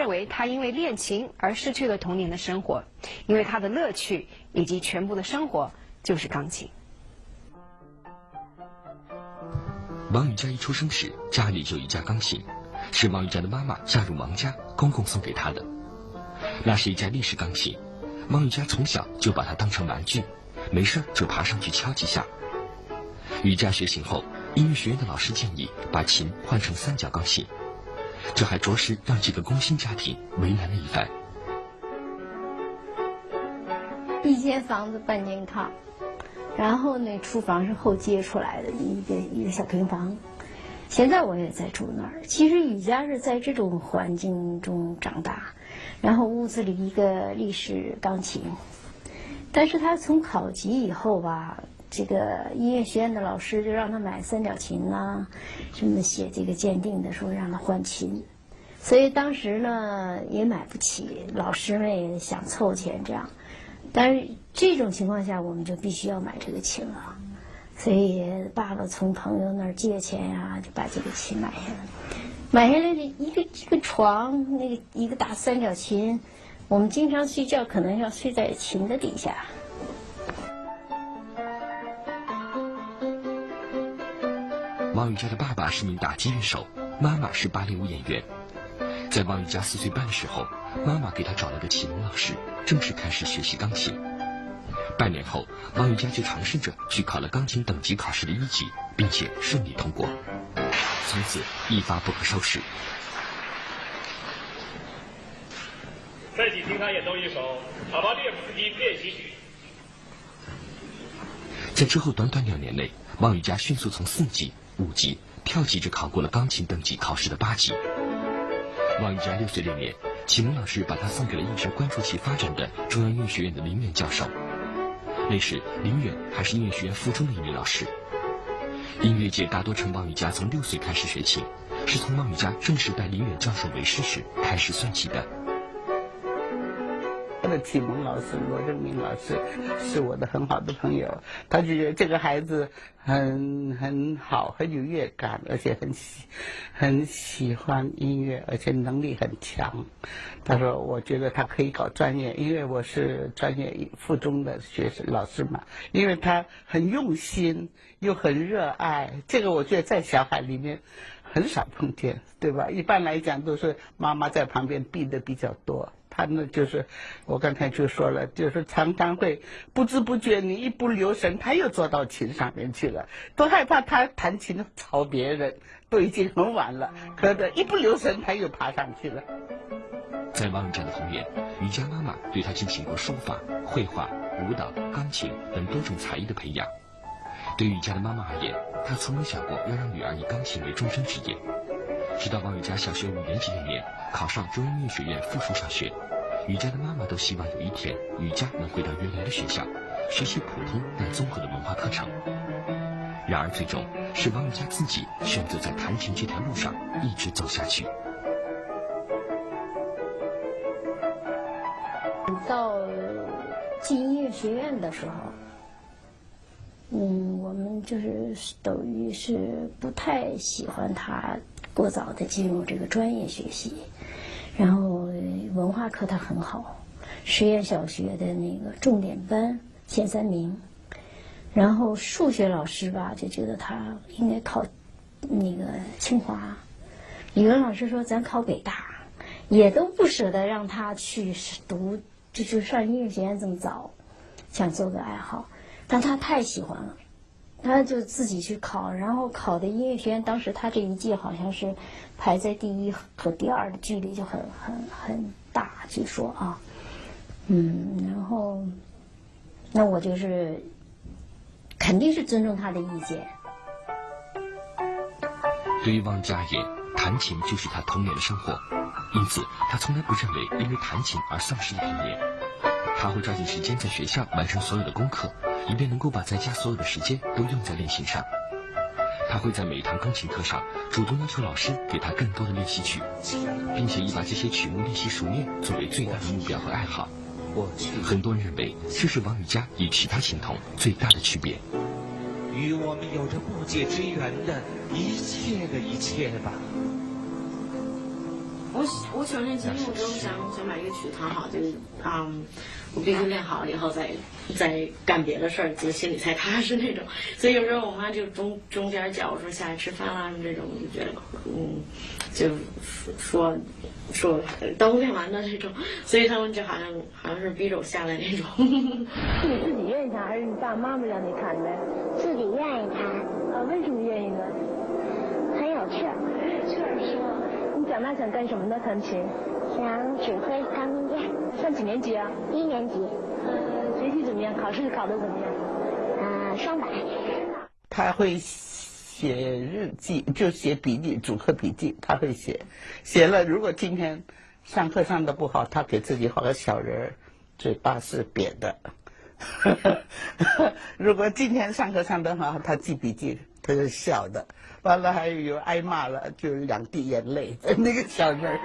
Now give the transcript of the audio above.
认为他因为练琴而失去了童年的生活，因为他的乐趣以及全部的生活就是钢琴。王羽佳一出生时家里就一架钢琴，是王羽佳的妈妈嫁入王家，公公送给她的。那是一架立式钢琴，王羽佳从小就把它当成玩具，没事就爬上去敲几下。羽佳学琴后，音乐学院的老师建议把琴换成三角钢琴，这还着实让这个工薪家庭为难了一番。一间房子半间炕，然后呢，厨房是后接出来的一个一个小平房。现在我也在住那儿。其实雨佳是在这种环境中长大，然后屋子里一个立式钢琴，但是他从考级以后吧，这个音乐学院的老师就让他买三角琴呐，什么写这个鉴定的时候让他换琴，所以当时呢也买不起，老师们也想凑钱这样，但是这种情况下我们就必须要买这个琴了。所以爸爸从朋友那儿借钱呀，就把这个琴买下来。买下来的一个一个床，那个一个大三角琴，我们经常睡觉可能要睡在琴的底下。王雨佳的爸爸是名打击乐手，妈妈是芭蕾舞演员。在王雨佳四岁半的时候，妈妈给他找了个启蒙老师，正式开始学习钢琴。半年后，王雨佳就尝试着去考了钢琴等级考试的一级，并且顺利通过，从此一发不可收拾。再请听他演奏一首《卡巴列夫斯基练习曲》。在之后短短两年内，王雨佳迅速从四级、五级跳级着考过了钢琴等级考试的八级。王雨佳六岁那年，启蒙老师把他送给了一直关注其发展的中央音乐学院的林远教授。那时，林远还是音乐学院附中的一名老师。音乐界大多称王羽佳从六岁开始学琴，是从王羽佳正式拜林远教授为师时开始算起的。的启蒙老师罗正明老师是我的很好的朋友，他就觉得这个孩子很很好，很有乐感，而且很喜很喜欢音乐，而且能力很强。他说：“我觉得他可以搞专业，因为我是专业附中的学生老师嘛，因为他很用心又很热爱。这个我觉得在小孩里面很少碰见，对吧？一般来讲都是妈妈在旁边逼的比较多。”他呢，就是我刚才就说了，就是常常会不知不觉，你一不留神，他又坐到琴上面去了。都害怕他弹琴吵别人，都已经很晚了，可的一不留神，他又爬上去了。在王羽佳的童年，瑜伽妈妈对他进行过书法、绘画、舞蹈、钢琴等多种才艺的培养。对瑜伽的妈妈而言，她从没想过要让女儿以钢琴为终身职业。直到王雨佳小学五年级那年考上中央音乐学院附属小学，雨佳的妈妈都希望有一天雨佳能回到原来的学校，学习普通但综合的文化课程。然而，最终是王雨佳自己选择在弹琴这条路上一直走下去。到进音乐学院的时候，嗯，我们就是等于是不太喜欢他。过早的进入这个专业学习，然后文化课他很好，实验小学的那个重点班前三名，然后数学老师吧就觉得他应该考那个清华，语文老师说咱考北大，也都不舍得让他去读，就就上音乐学院这么早，想做个爱好，但他太喜欢了。他就自己去考，然后考的音乐学院，当时他这一届好像是排在第一和第二的距离就很很很大，据说啊，嗯，然后那我就是肯定是尊重他的意见。对于汪佳而言，弹琴就是他童年的生活，因此他从来不认为因为弹琴而丧失了童年。他会抓紧时间在学校完成所有的功课。以便能够把在家所有的时间都用在练习上，他会在每一堂钢琴课上主动要求老师给他更多的练习曲，并且以把这些曲目练习熟练作为最大的目标和爱好。很多人认为这是王羽佳与其他琴童最大的区别。与我们有着不解之缘的一切的一切吧。我我小年轻，我就想想把乐曲弹好，就是嗯，我必须练好了以后再再干别的事儿，就心里才踏实那种。所以有时候我妈就中中间叫我说下来吃饭啦什么这种，我就觉得嗯，就说说等我练完的这种。所以他们就好像好像是逼着我下来那种。是你自己愿意弹，还是你爸爸妈妈让你弹的？自己愿意弹。呃，为什么愿意呢？很有趣长大想干什么呢？弹琴？想指挥钢琴家。上几年级啊？一年级。嗯，学习怎么样？考试考得怎么样？嗯，双百。他会写日记，就写笔记，主课笔记他会写。写了，如果今天上课上的不好，他给自己画个小人儿，嘴巴是扁的。如果今天上课上得好，他记笔记，他就笑的。完了还有挨骂了，就两滴眼泪，那个小人儿。